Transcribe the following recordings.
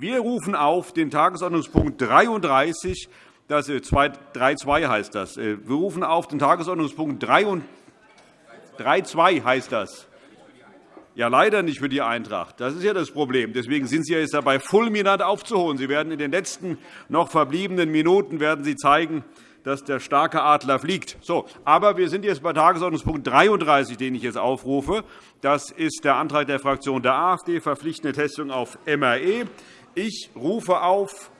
Wir rufen auf den Tagesordnungspunkt 33, das, 3.2 äh, heißt das. Äh, wir rufen auf den Tagesordnungspunkt 3.2 heißt das. Ja, leider nicht für die Eintracht. Das ist ja das Problem. Deswegen sind Sie jetzt dabei, fulminant aufzuholen. Sie werden in den letzten noch verbliebenen Minuten werden Sie zeigen, dass der starke Adler fliegt. So, aber wir sind jetzt bei Tagesordnungspunkt 33, den ich jetzt aufrufe. Das ist der Antrag der Fraktion der AfD, verpflichtende Testung auf MRE. Ich rufe auf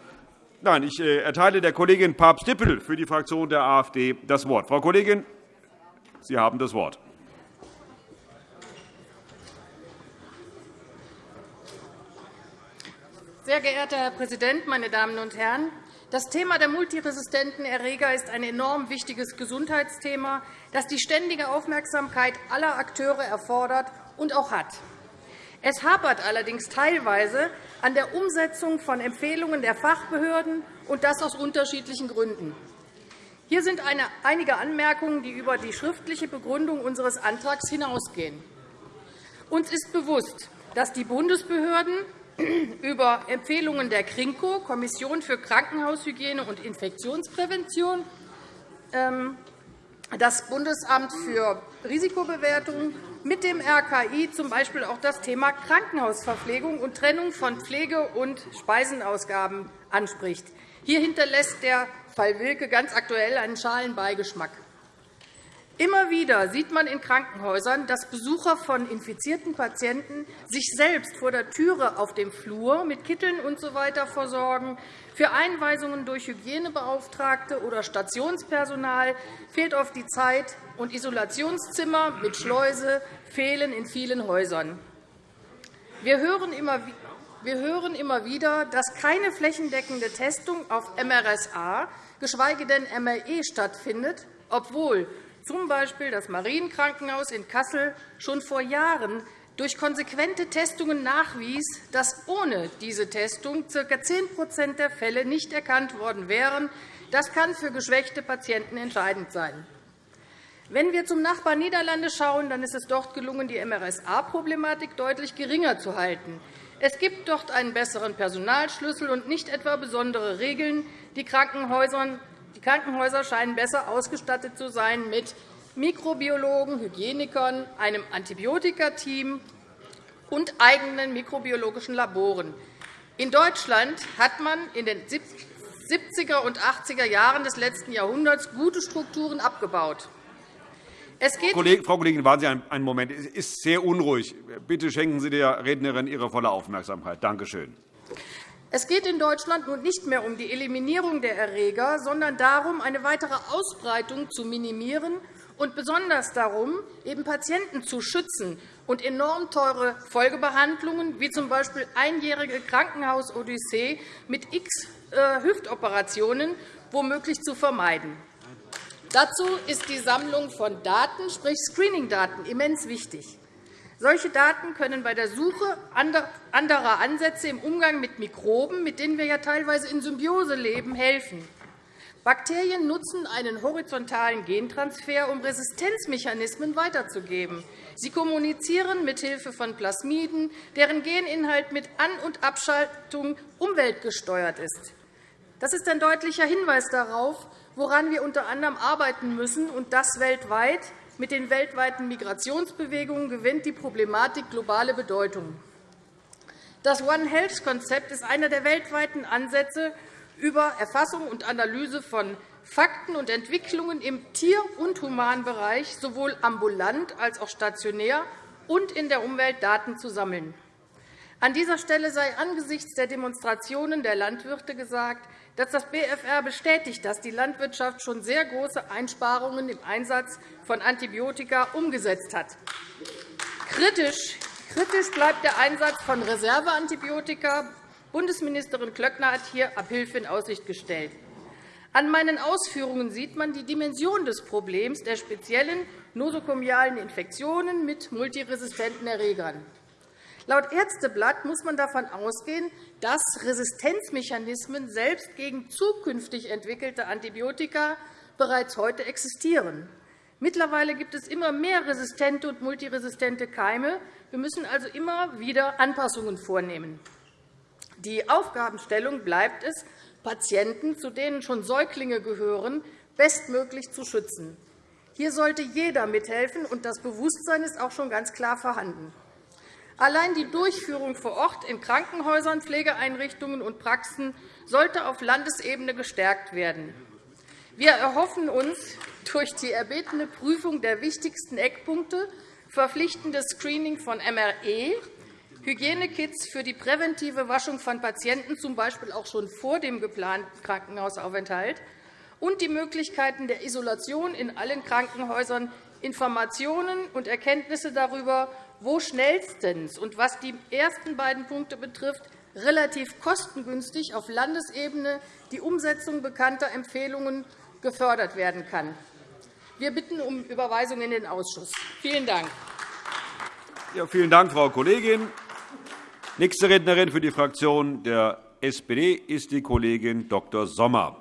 Nein, ich äh, erteile der Kollegin Papst-Dippel für die Fraktion der AfD das Wort. Frau Kollegin, Sie haben das Wort. Sehr geehrter Herr Präsident, meine Damen und Herren! Das Thema der multiresistenten Erreger ist ein enorm wichtiges Gesundheitsthema, das die ständige Aufmerksamkeit aller Akteure erfordert und auch hat. Es hapert allerdings teilweise an der Umsetzung von Empfehlungen der Fachbehörden, und das aus unterschiedlichen Gründen. Hier sind einige Anmerkungen, die über die schriftliche Begründung unseres Antrags hinausgehen. Uns ist bewusst, dass die Bundesbehörden über Empfehlungen der KRINKO, Kommission für Krankenhaushygiene und Infektionsprävention, ähm, das Bundesamt für Risikobewertung mit dem RKI z. B. auch das Thema Krankenhausverpflegung und Trennung von Pflege- und Speisenausgaben anspricht. Hier hinterlässt der Fall Wilke ganz aktuell einen schalen Beigeschmack. Immer wieder sieht man in Krankenhäusern, dass Besucher von infizierten Patienten sich selbst vor der Türe auf dem Flur mit Kitteln usw. So versorgen. Für Einweisungen durch Hygienebeauftragte oder Stationspersonal fehlt oft die Zeit, und Isolationszimmer mit Schleuse fehlen in vielen Häusern. Wir hören immer wieder, dass keine flächendeckende Testung auf MRSA, geschweige denn MRE stattfindet, obwohl z. das Marienkrankenhaus in Kassel schon vor Jahren durch konsequente Testungen nachwies, dass ohne diese Testung ca. 10% der Fälle nicht erkannt worden wären. Das kann für geschwächte Patienten entscheidend sein. Wenn wir zum Nachbarn Niederlande schauen, dann ist es dort gelungen, die MRSA-Problematik deutlich geringer zu halten. Es gibt dort einen besseren Personalschlüssel und nicht etwa besondere Regeln. Die Krankenhäuser die Krankenhäuser scheinen besser ausgestattet zu sein mit Mikrobiologen, Hygienikern, einem Antibiotika-Team und eigenen mikrobiologischen Laboren. In Deutschland hat man in den 70er und 80er Jahren des letzten Jahrhunderts gute Strukturen abgebaut. Frau Kollegin, warten Sie einen Moment. Es ist sehr unruhig. Bitte schenken Sie der Rednerin Ihre volle Aufmerksamkeit. Danke schön. Es geht in Deutschland nun nicht mehr um die Eliminierung der Erreger, sondern darum, eine weitere Ausbreitung zu minimieren und besonders darum, eben Patienten zu schützen und enorm teure Folgebehandlungen, wie z. B. einjährige Krankenhausodyssee mit x äh, Hüftoperationen, womöglich zu vermeiden. Dazu ist die Sammlung von Daten, sprich Screening-Daten, immens wichtig. Solche Daten können bei der Suche anderer Ansätze im Umgang mit Mikroben, mit denen wir ja teilweise in Symbiose leben, helfen. Bakterien nutzen einen horizontalen Gentransfer, um Resistenzmechanismen weiterzugeben. Sie kommunizieren mithilfe von Plasmiden, deren Geninhalt mit An- und Abschaltung umweltgesteuert ist. Das ist ein deutlicher Hinweis darauf, woran wir unter anderem arbeiten müssen, und das weltweit, mit den weltweiten Migrationsbewegungen gewinnt die Problematik globale Bedeutung. Das One-Health-Konzept ist einer der weltweiten Ansätze über Erfassung und Analyse von Fakten und Entwicklungen im Tier- und Humanbereich sowohl ambulant als auch stationär und in der Umwelt Daten zu sammeln. An dieser Stelle sei angesichts der Demonstrationen der Landwirte gesagt, das BFR bestätigt, dass die Landwirtschaft schon sehr große Einsparungen im Einsatz von Antibiotika umgesetzt hat. Kritisch bleibt der Einsatz von Reserveantibiotika. Bundesministerin Klöckner hat hier Abhilfe in Aussicht gestellt. An meinen Ausführungen sieht man die Dimension des Problems der speziellen nosokomialen Infektionen mit multiresistenten Erregern. Laut Ärzteblatt muss man davon ausgehen, dass Resistenzmechanismen selbst gegen zukünftig entwickelte Antibiotika bereits heute existieren. Mittlerweile gibt es immer mehr resistente und multiresistente Keime. Wir müssen also immer wieder Anpassungen vornehmen. Die Aufgabenstellung bleibt es, Patienten, zu denen schon Säuglinge gehören, bestmöglich zu schützen. Hier sollte jeder mithelfen, und das Bewusstsein ist auch schon ganz klar vorhanden. Allein die Durchführung vor Ort in Krankenhäusern, Pflegeeinrichtungen und Praxen sollte auf Landesebene gestärkt werden. Wir erhoffen uns durch die erbetene Prüfung der wichtigsten Eckpunkte verpflichtendes Screening von MRE, Hygienekits für die präventive Waschung von Patienten, z. B. auch schon vor dem geplanten Krankenhausaufenthalt, und die Möglichkeiten der Isolation in allen Krankenhäusern Informationen und Erkenntnisse darüber, wo schnellstens und was die ersten beiden Punkte betrifft, relativ kostengünstig auf Landesebene die Umsetzung bekannter Empfehlungen gefördert werden kann. Wir bitten um Überweisung in den Ausschuss. Vielen Dank. Ja, vielen Dank, Frau Kollegin. Nächste Rednerin für die Fraktion der SPD ist die Kollegin Dr. Sommer.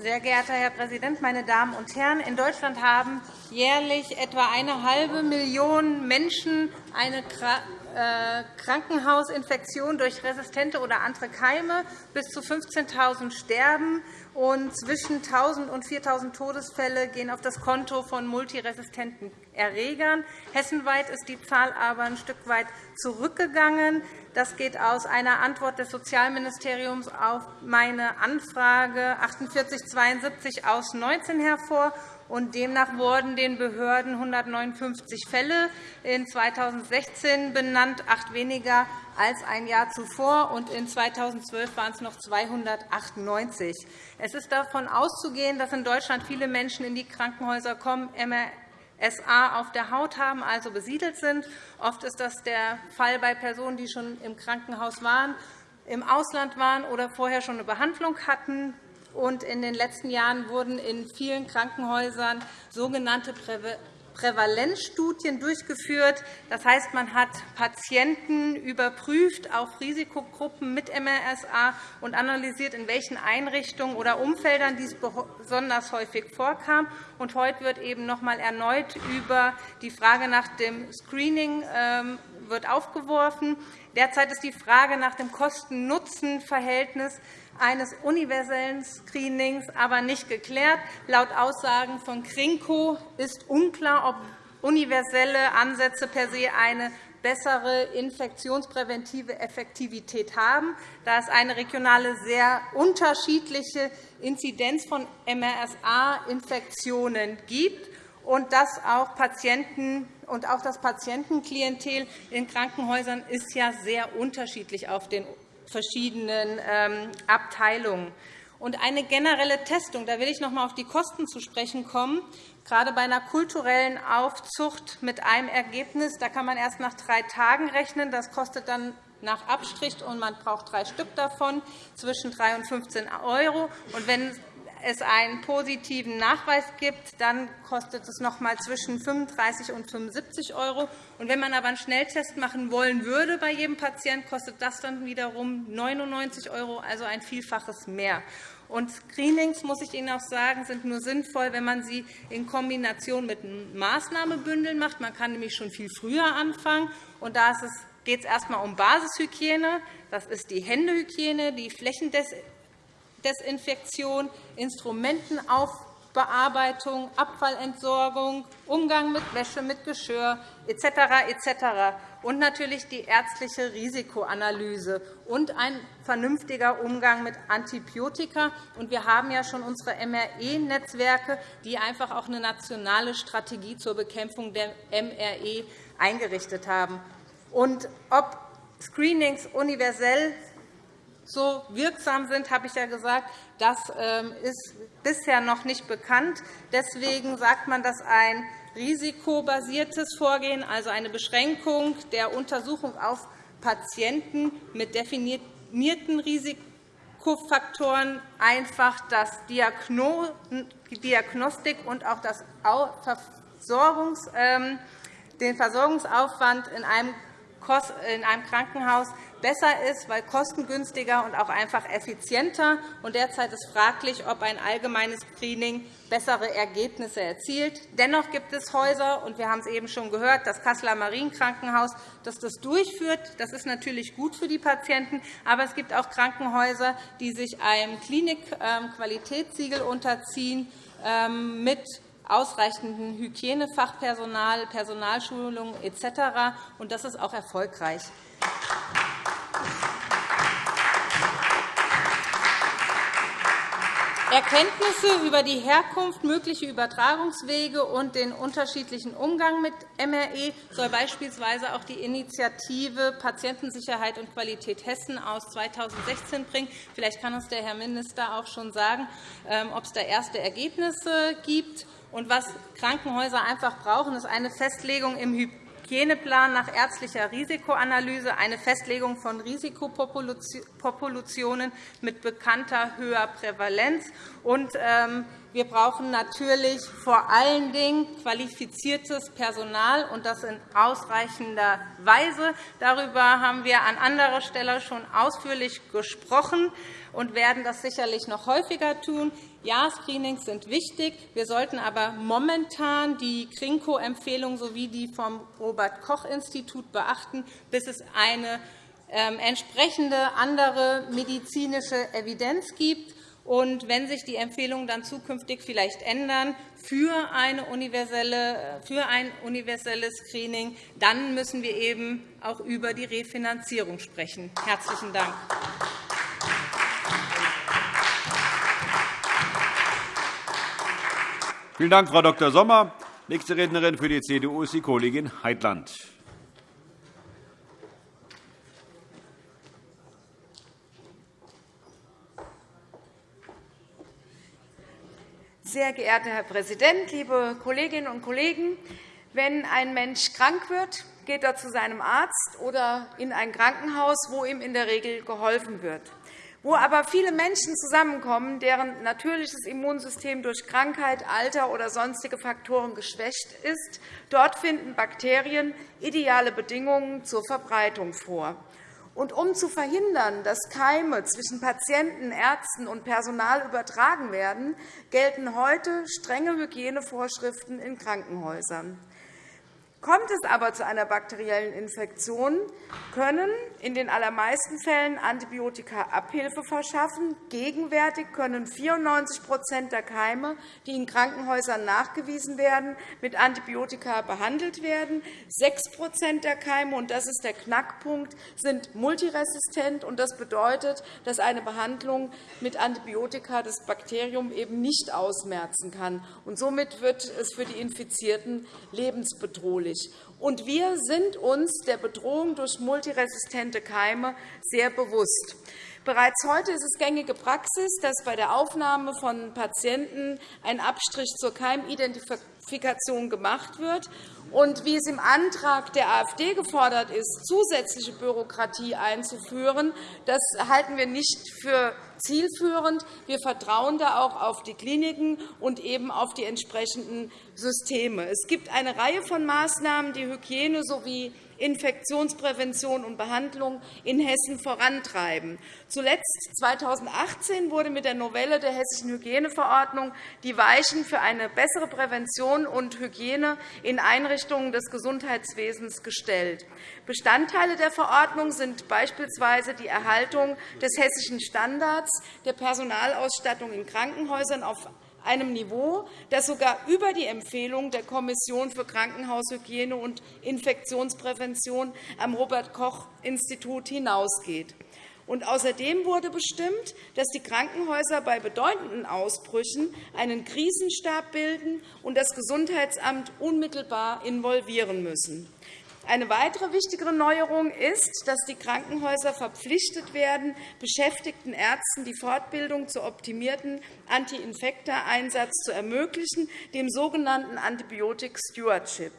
Sehr geehrter Herr Präsident, meine Damen und Herren! In Deutschland haben jährlich etwa eine halbe Million Menschen eine äh, Krankenhausinfektion durch resistente oder andere Keime. Bis zu 15.000 sterben, und zwischen 1.000 und 4.000 Todesfälle gehen auf das Konto von multiresistenten Erregern. Hessenweit ist die Zahl aber ein Stück weit zurückgegangen. Das geht aus einer Antwort des Sozialministeriums auf meine Anfrage 4872 aus 19 hervor. Und demnach wurden den Behörden 159 Fälle in 2016 benannt, acht weniger als ein Jahr zuvor, und in 2012 waren es noch 298. Es ist davon auszugehen, dass in Deutschland viele Menschen in die Krankenhäuser kommen, SA auf der Haut haben, also besiedelt sind. Oft ist das der Fall bei Personen, die schon im Krankenhaus waren, im Ausland waren oder vorher schon eine Behandlung hatten. In den letzten Jahren wurden in vielen Krankenhäusern sogenannte Prävalenzstudien durchgeführt. Das heißt, man hat Patienten überprüft auf Risikogruppen mit MRSA und analysiert, in welchen Einrichtungen oder Umfeldern dies besonders häufig vorkam. Und heute wird eben noch einmal erneut über die Frage nach dem Screening ähm, wird aufgeworfen. Derzeit ist die Frage nach dem Kosten-Nutzen-Verhältnis eines universellen Screenings aber nicht geklärt. Laut Aussagen von Krinko ist unklar, ob universelle Ansätze per se eine bessere infektionspräventive Effektivität haben, da es eine regionale sehr unterschiedliche Inzidenz von MRSA-Infektionen gibt und dass auch Patienten und auch das Patientenklientel in Krankenhäusern ist ja sehr unterschiedlich auf den verschiedenen ähm, Abteilungen. Und eine generelle Testung, da will ich noch einmal auf die Kosten zu sprechen kommen, gerade bei einer kulturellen Aufzucht mit einem Ergebnis, da kann man erst nach drei Tagen rechnen. Das kostet dann nach Abstrich, und man braucht drei Stück davon, zwischen 3 und 15 €. Und wenn es einen positiven Nachweis gibt, dann kostet es noch einmal zwischen 35 und 75 €. Und wenn man aber einen Schnelltest machen wollen würde bei jedem Patienten, kostet das dann wiederum 99 €, also ein Vielfaches mehr. Und Screenings, muss ich Ihnen auch sagen, sind nur sinnvoll, wenn man sie in Kombination mit Maßnahmebündeln macht. Man kann nämlich schon viel früher anfangen. Und da geht es erst einmal um Basishygiene. Das ist die Händehygiene, die Flächendesinfektion Desinfektion, Instrumentenaufbearbeitung, Abfallentsorgung, Umgang mit Wäsche, mit Geschirr etc. etc. und natürlich die ärztliche Risikoanalyse und ein vernünftiger Umgang mit Antibiotika. Wir haben ja schon unsere MRE-Netzwerke, die einfach auch eine nationale Strategie zur Bekämpfung der MRE eingerichtet haben. Und ob Screenings universell so wirksam sind, habe ich ja gesagt, das ähm, ist bisher noch nicht bekannt. Deswegen sagt man, dass ein risikobasiertes Vorgehen, also eine Beschränkung der Untersuchung auf Patienten mit definierten Risikofaktoren einfach das Diagnostik und auch das Versorgungs, ähm, den Versorgungsaufwand in einem in einem Krankenhaus besser ist, weil kostengünstiger und auch einfach effizienter. Und derzeit ist fraglich, ob ein allgemeines Screening bessere Ergebnisse erzielt. Dennoch gibt es Häuser, und wir haben es eben schon gehört, das Kasseler Marienkrankenhaus, das das durchführt. Das ist natürlich gut für die Patienten. Aber es gibt auch Krankenhäuser, die sich einem Klinikqualitätssiegel unterziehen ähm, mit ausreichendem Hygienefachpersonal, Personalschulung etc. Und das ist auch erfolgreich. Erkenntnisse über die Herkunft, mögliche Übertragungswege und den unterschiedlichen Umgang mit MRE soll beispielsweise auch die Initiative Patientensicherheit und Qualität Hessen aus 2016 bringen. Vielleicht kann uns der Herr Minister auch schon sagen, ähm, ob es da erste Ergebnisse gibt. Und was Krankenhäuser einfach brauchen, ist eine Festlegung im Hygieneplan nach ärztlicher Risikoanalyse, eine Festlegung von Risikopopulationen mit bekannter höherer Prävalenz. Und, ähm, wir brauchen natürlich vor allen Dingen qualifiziertes Personal, und das in ausreichender Weise. Darüber haben wir an anderer Stelle schon ausführlich gesprochen und werden das sicherlich noch häufiger tun. Ja, Screenings sind wichtig. Wir sollten aber momentan die KRINKO-Empfehlung sowie die vom Robert-Koch-Institut beachten, bis es eine ähm, entsprechende andere medizinische Evidenz gibt. Und wenn sich die Empfehlungen dann zukünftig vielleicht ändern für, eine universelle, für ein universelles Screening, dann müssen wir eben auch über die Refinanzierung sprechen. – Herzlichen Dank. Vielen Dank, Frau Dr. Sommer. Nächste Rednerin für die CDU ist die Kollegin Heitland. Sehr geehrter Herr Präsident, liebe Kolleginnen und Kollegen! Wenn ein Mensch krank wird, geht er zu seinem Arzt oder in ein Krankenhaus, wo ihm in der Regel geholfen wird. Wo aber viele Menschen zusammenkommen, deren natürliches Immunsystem durch Krankheit, Alter oder sonstige Faktoren geschwächt ist, dort finden Bakterien ideale Bedingungen zur Verbreitung vor. Und um zu verhindern, dass Keime zwischen Patienten, Ärzten und Personal übertragen werden, gelten heute strenge Hygienevorschriften in Krankenhäusern. Kommt es aber zu einer bakteriellen Infektion, können in den allermeisten Fällen Antibiotika Abhilfe verschaffen. Gegenwärtig können 94% der Keime, die in Krankenhäusern nachgewiesen werden, mit Antibiotika behandelt werden. 6% der Keime, und das ist der Knackpunkt, sind multiresistent. Das bedeutet, dass eine Behandlung mit Antibiotika das Bakterium eben nicht ausmerzen kann. Somit wird es für die Infizierten lebensbedrohlich möglich. Und wir sind uns der Bedrohung durch multiresistente Keime sehr bewusst. Bereits heute ist es gängige Praxis, dass bei der Aufnahme von Patienten ein Abstrich zur Keimidentifikation gemacht wird. Und wie es im Antrag der AfD gefordert ist, zusätzliche Bürokratie einzuführen, das halten wir nicht für zielführend. Wir vertrauen da auch auf die Kliniken und eben auf die entsprechenden Systeme. Es gibt eine Reihe von Maßnahmen, die Hygiene sowie Infektionsprävention und Behandlung in Hessen vorantreiben. Zuletzt 2018 wurde mit der Novelle der Hessischen Hygieneverordnung die Weichen für eine bessere Prävention und Hygiene in Einrichtungen des Gesundheitswesens gestellt. Bestandteile der Verordnung sind beispielsweise die Erhaltung des hessischen Standards der Personalausstattung in Krankenhäusern auf einem Niveau, das sogar über die Empfehlung der Kommission für Krankenhaushygiene und Infektionsprävention am Robert-Koch-Institut hinausgeht. Und außerdem wurde bestimmt, dass die Krankenhäuser bei bedeutenden Ausbrüchen einen Krisenstab bilden und das Gesundheitsamt unmittelbar involvieren müssen. Eine weitere wichtige Neuerung ist, dass die Krankenhäuser verpflichtet werden, beschäftigten Ärzten die Fortbildung zu optimierten Anti-Infekta-Einsatz zu ermöglichen, dem sogenannten Antibiotic Stewardship.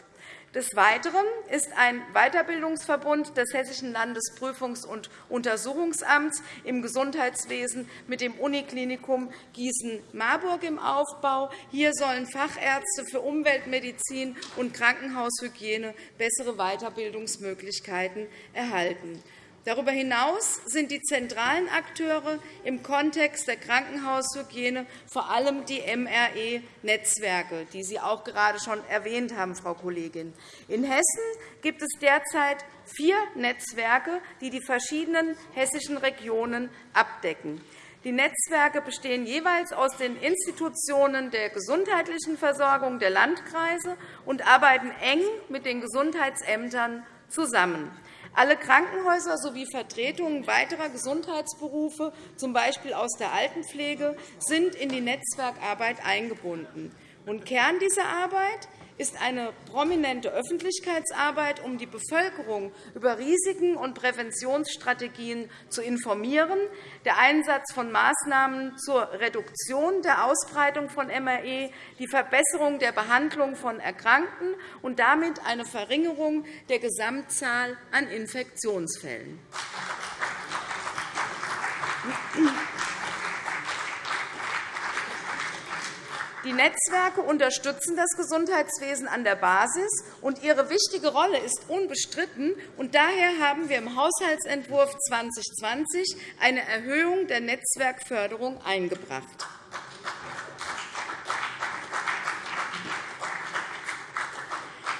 Des Weiteren ist ein Weiterbildungsverbund des Hessischen Landesprüfungs- und Untersuchungsamts im Gesundheitswesen mit dem Uniklinikum Gießen-Marburg im Aufbau. Hier sollen Fachärzte für Umweltmedizin und Krankenhaushygiene bessere Weiterbildungsmöglichkeiten erhalten. Darüber hinaus sind die zentralen Akteure im Kontext der Krankenhaushygiene vor allem die MRE-Netzwerke, die Sie auch gerade schon erwähnt haben, Frau Kollegin. In Hessen gibt es derzeit vier Netzwerke, die die verschiedenen hessischen Regionen abdecken. Die Netzwerke bestehen jeweils aus den Institutionen der gesundheitlichen Versorgung der Landkreise und arbeiten eng mit den Gesundheitsämtern zusammen. Alle Krankenhäuser sowie Vertretungen weiterer Gesundheitsberufe, z. B. aus der Altenpflege, sind in die Netzwerkarbeit eingebunden. Kern dieser Arbeit ist eine prominente Öffentlichkeitsarbeit, um die Bevölkerung über Risiken und Präventionsstrategien zu informieren, der Einsatz von Maßnahmen zur Reduktion der Ausbreitung von MRE, die Verbesserung der Behandlung von Erkrankten und damit eine Verringerung der Gesamtzahl an Infektionsfällen. Die Netzwerke unterstützen das Gesundheitswesen an der Basis, und ihre wichtige Rolle ist unbestritten. Und daher haben wir im Haushaltsentwurf 2020 eine Erhöhung der Netzwerkförderung eingebracht.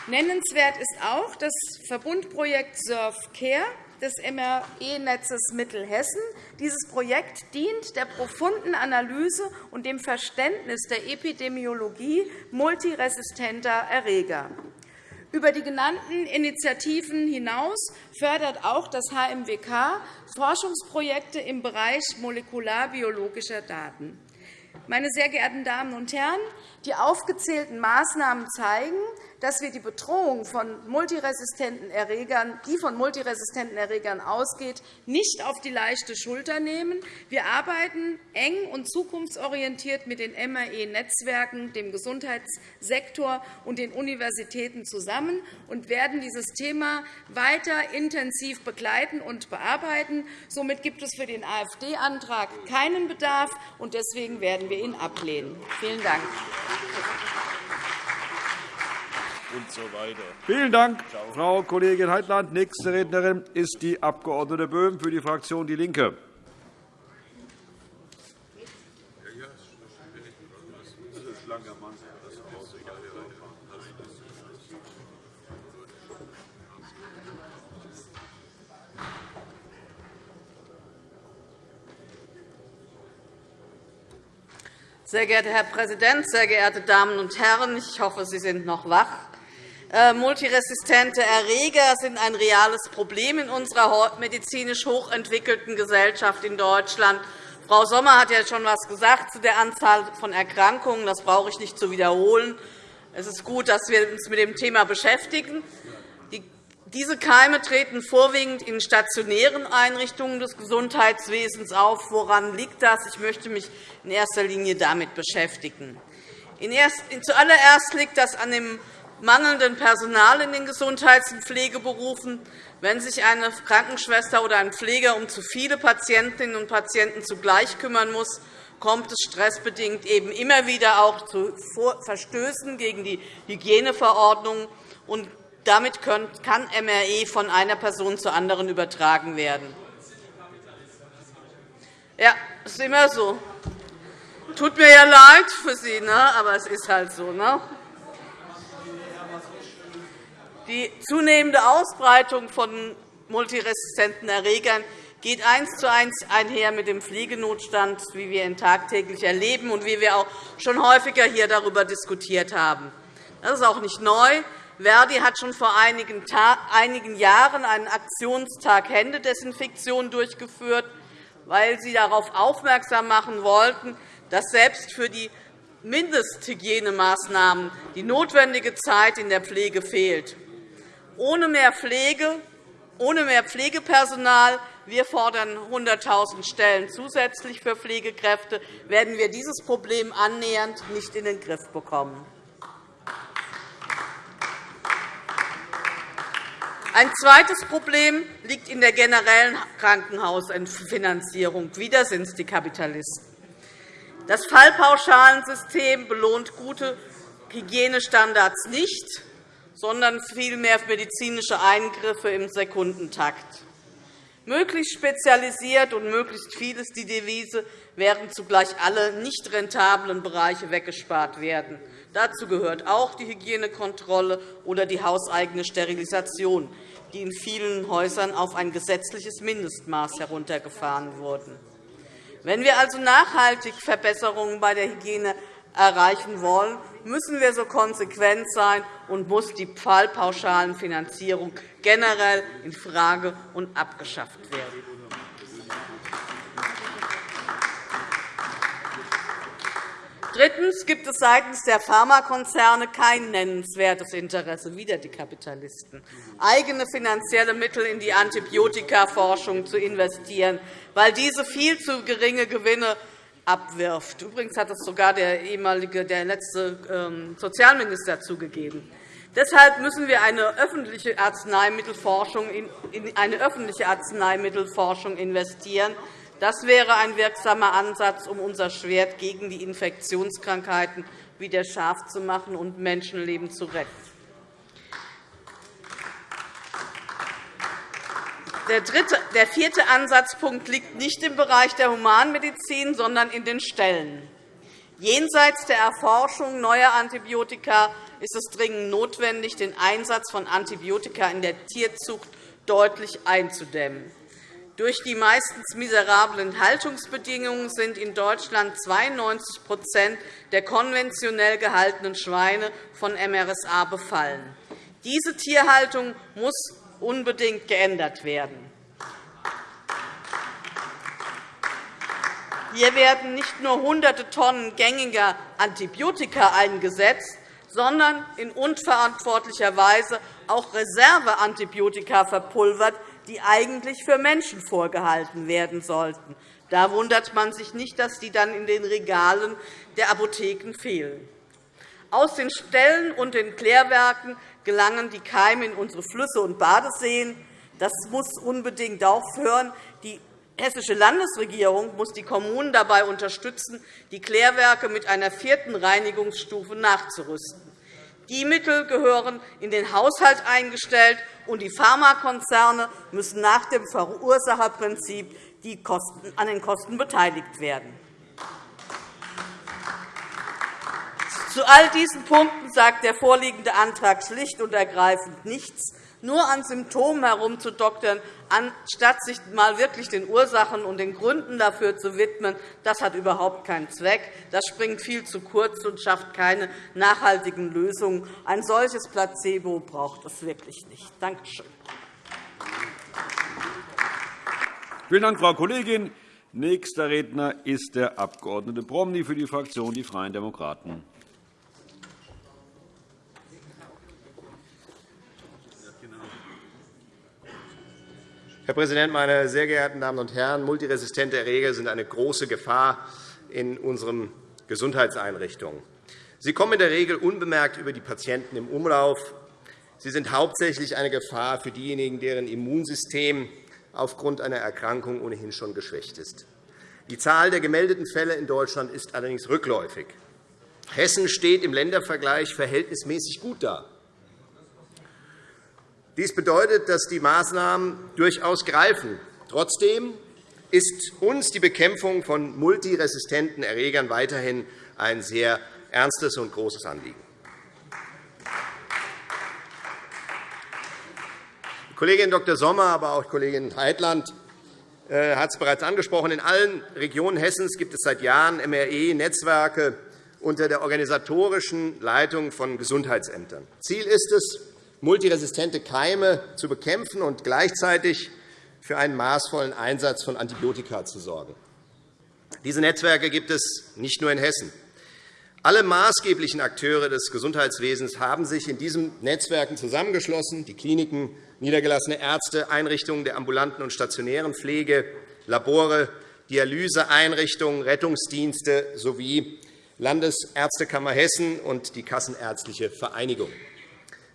Nennenswert ist auch das Verbundprojekt Surf Care, des MRE-Netzes Mittelhessen. Dieses Projekt dient der profunden Analyse und dem Verständnis der Epidemiologie multiresistenter Erreger. Über die genannten Initiativen hinaus fördert auch das HMWK Forschungsprojekte im Bereich molekularbiologischer Daten. Meine sehr geehrten Damen und Herren, die aufgezählten Maßnahmen zeigen, dass wir die Bedrohung von multiresistenten Erregern, die von multiresistenten Erregern ausgeht, nicht auf die leichte Schulter nehmen. Wir arbeiten eng und zukunftsorientiert mit den MRE-Netzwerken, dem Gesundheitssektor und den Universitäten zusammen und werden dieses Thema weiter intensiv begleiten und bearbeiten. Somit gibt es für den AfD-Antrag keinen Bedarf, und deswegen werden wir ihn ablehnen. Vielen Dank und so weiter. Vielen Dank, Frau Kollegin Heitland. Nächste Rednerin ist die Abg. Böhm für die Fraktion DIE LINKE. Sehr geehrter Herr Präsident, sehr geehrte Damen und Herren! Ich hoffe, Sie sind noch wach. Äh, multiresistente Erreger sind ein reales Problem in unserer medizinisch hochentwickelten Gesellschaft in Deutschland. Frau Sommer hat ja schon etwas gesagt zu der Anzahl von Erkrankungen. Das brauche ich nicht zu wiederholen. Es ist gut, dass wir uns mit dem Thema beschäftigen. Diese Keime treten vorwiegend in stationären Einrichtungen des Gesundheitswesens auf. Woran liegt das? Ich möchte mich in erster Linie damit beschäftigen. Zuallererst liegt das an dem mangelnden Personal in den Gesundheits- und Pflegeberufen. Wenn sich eine Krankenschwester oder ein Pfleger um zu viele Patientinnen und Patienten zugleich kümmern muss, kommt es stressbedingt eben immer wieder auch zu Verstößen gegen die Hygieneverordnung. Und damit kann MRE von einer Person zur anderen übertragen werden. Ja, ist immer so. Tut mir ja leid für Sie, ne? aber es ist halt so. Ne? Die zunehmende Ausbreitung von multiresistenten Erregern geht eins zu eins einher mit dem Pflegenotstand, wie wir ihn tagtäglich erleben und wie wir auch schon häufiger hier darüber diskutiert haben. Das ist auch nicht neu. Verdi hat schon vor einigen Jahren einen Aktionstag Händedesinfektion durchgeführt, weil sie darauf aufmerksam machen wollten, dass selbst für die Mindesthygienemaßnahmen die notwendige Zeit in der Pflege fehlt. Ohne mehr Pflege, ohne mehr Pflegepersonal wir fordern 100.000 Stellen zusätzlich für Pflegekräfte, werden wir dieses Problem annähernd nicht in den Griff bekommen. Ein zweites Problem liegt in der generellen Krankenhausfinanzierung. Wieder sind es die Kapitalisten. Das Fallpauschalensystem belohnt gute Hygienestandards nicht, sondern vielmehr medizinische Eingriffe im Sekundentakt. Möglichst spezialisiert und möglichst viel ist die Devise, während zugleich alle nicht rentablen Bereiche weggespart werden. Dazu gehört auch die Hygienekontrolle oder die hauseigene Sterilisation, die in vielen Häusern auf ein gesetzliches Mindestmaß heruntergefahren wurden. Wenn wir also nachhaltig Verbesserungen bei der Hygiene erreichen wollen, müssen wir so konsequent sein und muss die Fallpauschalenfinanzierung generell infrage und abgeschafft werden. Drittens gibt es seitens der Pharmakonzerne kein nennenswertes Interesse, wieder die Kapitalisten, eigene finanzielle Mittel in die Antibiotikaforschung zu investieren, weil diese viel zu geringe Gewinne abwirft. Übrigens hat das sogar der ehemalige, der letzte ähm, Sozialminister zugegeben. Deshalb müssen wir eine öffentliche Arzneimittelforschung in eine öffentliche Arzneimittelforschung investieren, das wäre ein wirksamer Ansatz, um unser Schwert gegen die Infektionskrankheiten wieder scharf zu machen und Menschenleben zu retten. Der, dritte, der vierte Ansatzpunkt liegt nicht im Bereich der Humanmedizin, sondern in den Stellen. Jenseits der Erforschung neuer Antibiotika ist es dringend notwendig, den Einsatz von Antibiotika in der Tierzucht deutlich einzudämmen. Durch die meistens miserablen Haltungsbedingungen sind in Deutschland 92% der konventionell gehaltenen Schweine von MRSA befallen. Diese Tierhaltung muss unbedingt geändert werden. Hier werden nicht nur Hunderte Tonnen gängiger Antibiotika eingesetzt, sondern in unverantwortlicher Weise auch Reserveantibiotika verpulvert, die eigentlich für Menschen vorgehalten werden sollten. Da wundert man sich nicht, dass die dann in den Regalen der Apotheken fehlen. Aus den Ställen und den Klärwerken gelangen die Keime in unsere Flüsse und Badeseen. Das muss unbedingt aufhören. Die hessische Landesregierung muss die Kommunen dabei unterstützen, die Klärwerke mit einer vierten Reinigungsstufe nachzurüsten. Die Mittel gehören in den Haushalt eingestellt, und die Pharmakonzerne müssen nach dem Verursacherprinzip an den Kosten beteiligt werden. Zu all diesen Punkten sagt der vorliegende Antrag schlicht und ergreifend nichts nur an Symptomen herumzudoktern, anstatt sich einmal wirklich den Ursachen und den Gründen dafür zu widmen, das hat überhaupt keinen Zweck. Das springt viel zu kurz und schafft keine nachhaltigen Lösungen. Ein solches Placebo braucht es wirklich nicht. Danke schön. Vielen Dank, Frau Kollegin. Nächster Redner ist der Abg. Promny für die Fraktion Die Freien Demokraten. Herr Präsident, meine sehr geehrten Damen und Herren! Multiresistente Erreger sind eine große Gefahr in unseren Gesundheitseinrichtungen. Sie kommen in der Regel unbemerkt über die Patienten im Umlauf. Sie sind hauptsächlich eine Gefahr für diejenigen, deren Immunsystem aufgrund einer Erkrankung ohnehin schon geschwächt ist. Die Zahl der gemeldeten Fälle in Deutschland ist allerdings rückläufig. Hessen steht im Ländervergleich verhältnismäßig gut da. Dies bedeutet, dass die Maßnahmen durchaus greifen. Trotzdem ist uns die Bekämpfung von multiresistenten Erregern weiterhin ein sehr ernstes und großes Anliegen. Kollegin Dr. Sommer, aber auch Kollegin Heitland äh, hat es bereits angesprochen. In allen Regionen Hessens gibt es seit Jahren MRE-Netzwerke unter der organisatorischen Leitung von Gesundheitsämtern. Ziel ist es, multiresistente Keime zu bekämpfen und gleichzeitig für einen maßvollen Einsatz von Antibiotika zu sorgen. Diese Netzwerke gibt es nicht nur in Hessen. Alle maßgeblichen Akteure des Gesundheitswesens haben sich in diesen Netzwerken zusammengeschlossen, die Kliniken, niedergelassene Ärzte, Einrichtungen der ambulanten und stationären Pflege, Labore, Dialyseeinrichtungen, Rettungsdienste sowie Landesärztekammer Hessen und die Kassenärztliche Vereinigung.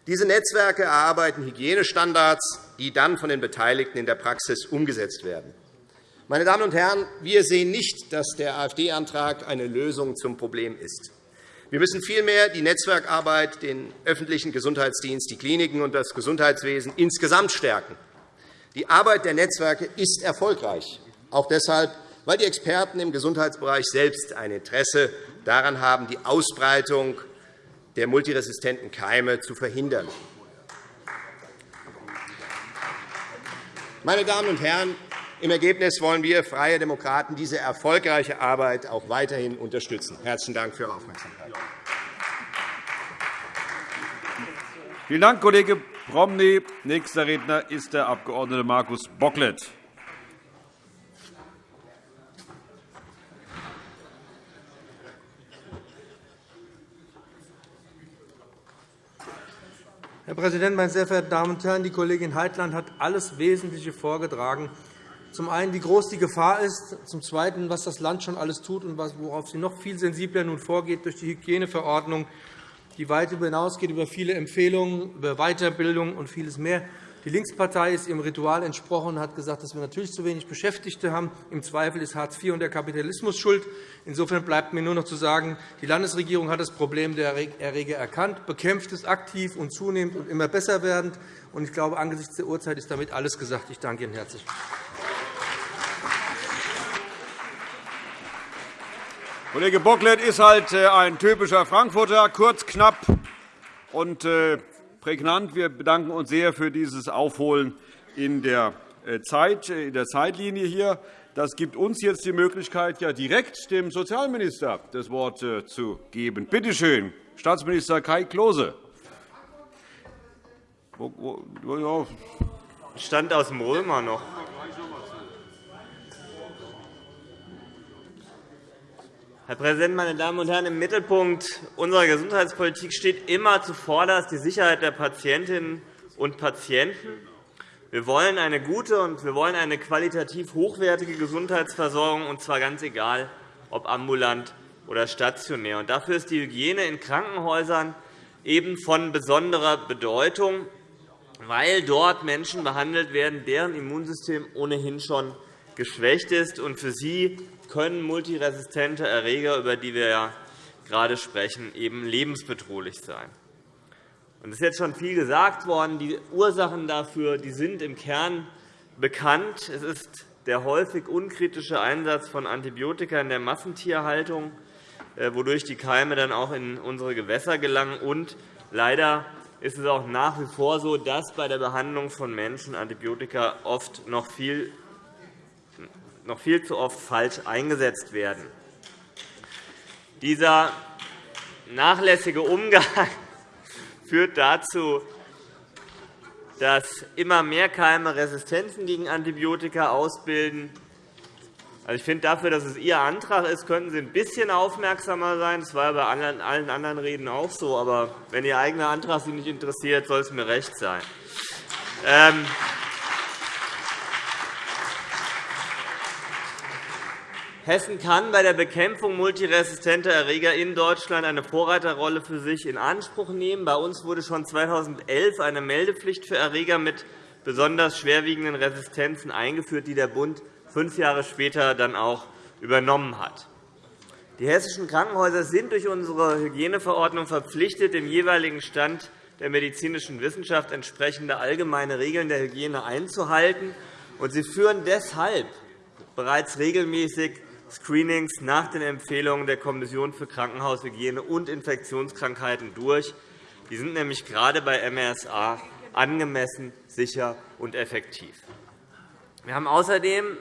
Diese Netzwerke erarbeiten Hygienestandards, die dann von den Beteiligten in der Praxis umgesetzt werden. Meine Damen und Herren, wir sehen nicht, dass der AfD-Antrag eine Lösung zum Problem ist. Wir müssen vielmehr die Netzwerkarbeit, den öffentlichen Gesundheitsdienst, die Kliniken und das Gesundheitswesen insgesamt stärken. Die Arbeit der Netzwerke ist erfolgreich, auch deshalb, weil die Experten im Gesundheitsbereich selbst ein Interesse daran haben, die Ausbreitung der multiresistenten Keime zu verhindern. Meine Damen und Herren, im Ergebnis wollen wir Freie Demokraten diese erfolgreiche Arbeit auch weiterhin unterstützen. – Herzlichen Dank für Ihre Aufmerksamkeit. Vielen Dank, Kollege Promny. Nächster Redner ist der Abg. Markus Bocklet. Herr Präsident, meine sehr verehrten Damen und Herren! Die Kollegin Heitland hat alles Wesentliche vorgetragen. Zum einen, wie groß die Gefahr ist, zum Zweiten, was das Land schon alles tut und worauf sie noch viel sensibler nun vorgeht durch die Hygieneverordnung, die weit hinausgeht über viele Empfehlungen, über Weiterbildung und vieles mehr. Die Linkspartei ist ihrem Ritual entsprochen und hat gesagt, dass wir natürlich zu wenig Beschäftigte haben. Im Zweifel ist Hartz IV und der Kapitalismus schuld. Insofern bleibt mir nur noch zu sagen, die Landesregierung hat das Problem der Erreger erkannt, bekämpft es aktiv und zunehmend und immer besser werdend. Ich glaube, angesichts der Uhrzeit ist damit alles gesagt. Ich danke Ihnen herzlich. Kollege Bocklet ist halt äh, ein typischer Frankfurter, kurz, knapp und äh, prägnant. Wir bedanken uns sehr für dieses Aufholen in der, äh, Zeit, äh, in der Zeitlinie hier. Das gibt uns jetzt die Möglichkeit, ja direkt dem Sozialminister das Wort äh, zu geben. Bitte schön, Staatsminister Kai Klose. Stand aus dem Römer noch. Herr Präsident, meine Damen und Herren! Im Mittelpunkt unserer Gesundheitspolitik steht immer zuvorderst die Sicherheit der Patientinnen und Patienten. Wir wollen eine gute und wir wollen eine qualitativ hochwertige Gesundheitsversorgung, und zwar ganz egal, ob ambulant oder stationär. Dafür ist die Hygiene in Krankenhäusern eben von besonderer Bedeutung, weil dort Menschen behandelt werden, deren Immunsystem ohnehin schon geschwächt ist. Und für sie können multiresistente Erreger, über die wir ja gerade sprechen, eben lebensbedrohlich sein. Es ist jetzt schon viel gesagt worden. Die Ursachen dafür die sind im Kern bekannt. Es ist der häufig unkritische Einsatz von Antibiotika in der Massentierhaltung, äh, wodurch die Keime dann auch in unsere Gewässer gelangen. Und leider ist es auch nach wie vor so, dass bei der Behandlung von Menschen Antibiotika oft noch viel noch viel zu oft falsch eingesetzt werden. Dieser nachlässige Umgang führt dazu, dass immer mehr Keime Resistenzen gegen Antibiotika ausbilden. Also, ich finde, dafür, dass es Ihr Antrag ist, könnten Sie ein bisschen aufmerksamer sein. Das war bei allen anderen Reden auch so. Aber wenn Ihr eigener Antrag Sie nicht interessiert, soll es mir recht sein. Ähm, Hessen kann bei der Bekämpfung multiresistenter Erreger in Deutschland eine Vorreiterrolle für sich in Anspruch nehmen. Bei uns wurde schon 2011 eine Meldepflicht für Erreger mit besonders schwerwiegenden Resistenzen eingeführt, die der Bund fünf Jahre später dann auch übernommen hat. Die hessischen Krankenhäuser sind durch unsere Hygieneverordnung verpflichtet, dem jeweiligen Stand der medizinischen Wissenschaft entsprechende allgemeine Regeln der Hygiene einzuhalten. Sie führen deshalb bereits regelmäßig Screenings nach den Empfehlungen der Kommission für Krankenhaushygiene und Infektionskrankheiten durch. Die sind nämlich gerade bei MRSA angemessen, sicher und effektiv. Wir haben außerdem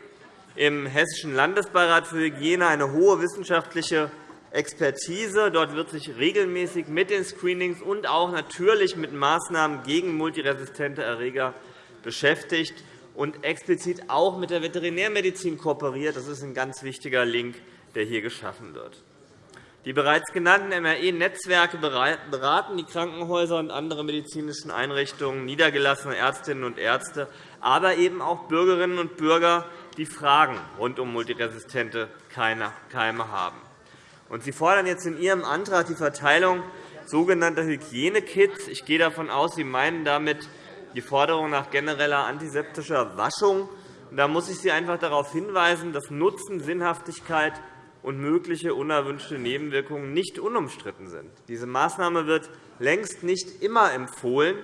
im Hessischen Landesbeirat für Hygiene eine hohe wissenschaftliche Expertise. Dort wird sich regelmäßig mit den Screenings und auch natürlich mit Maßnahmen gegen multiresistente Erreger beschäftigt und explizit auch mit der Veterinärmedizin kooperiert. Das ist ein ganz wichtiger Link, der hier geschaffen wird. Die bereits genannten MRE-Netzwerke beraten die Krankenhäuser und andere medizinische Einrichtungen, niedergelassene Ärztinnen und Ärzte, aber eben auch Bürgerinnen und Bürger, die Fragen rund um multiresistente Keime haben. Sie fordern jetzt in Ihrem Antrag die Verteilung sogenannter Hygienekit. Ich gehe davon aus, Sie meinen damit die Forderung nach genereller antiseptischer Waschung. Da muss ich Sie einfach darauf hinweisen, dass Nutzen, Sinnhaftigkeit und mögliche unerwünschte Nebenwirkungen nicht unumstritten sind. Diese Maßnahme wird längst nicht immer empfohlen.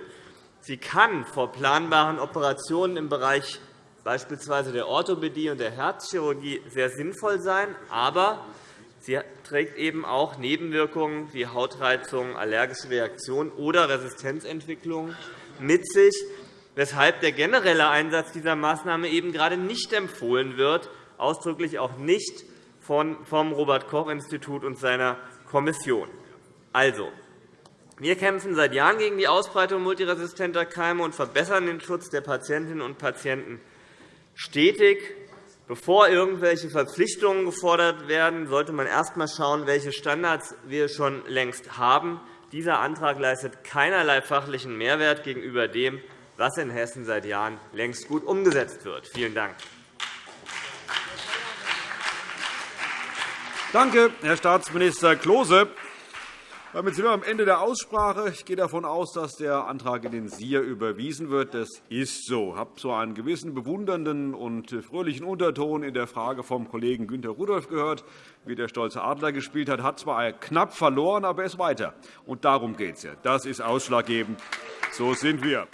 Sie kann vor planbaren Operationen im Bereich beispielsweise der Orthopädie und der Herzchirurgie sehr sinnvoll sein, aber sie trägt eben auch Nebenwirkungen wie Hautreizungen, allergische Reaktionen oder Resistenzentwicklungen mit sich, weshalb der generelle Einsatz dieser Maßnahme eben gerade nicht empfohlen wird, ausdrücklich auch nicht vom Robert-Koch-Institut und seiner Kommission. Also, wir kämpfen seit Jahren gegen die Ausbreitung multiresistenter Keime und verbessern den Schutz der Patientinnen und Patienten stetig. Bevor irgendwelche Verpflichtungen gefordert werden, sollte man erst einmal schauen, welche Standards wir schon längst haben. Dieser Antrag leistet keinerlei fachlichen Mehrwert gegenüber dem, was in Hessen seit Jahren längst gut umgesetzt wird. Vielen Dank. Danke, Herr Staatsminister Klose. Damit sind wir am Ende der Aussprache. Ich gehe davon aus, dass der Antrag in den SIA überwiesen wird. Das ist so. Ich habe so einen gewissen bewundernden und fröhlichen Unterton in der Frage vom Kollegen Günter Rudolph gehört, wie der stolze Adler gespielt hat. Hat zwar knapp verloren, aber er ist weiter. Und darum geht es ja. Das ist ausschlaggebend. So sind wir.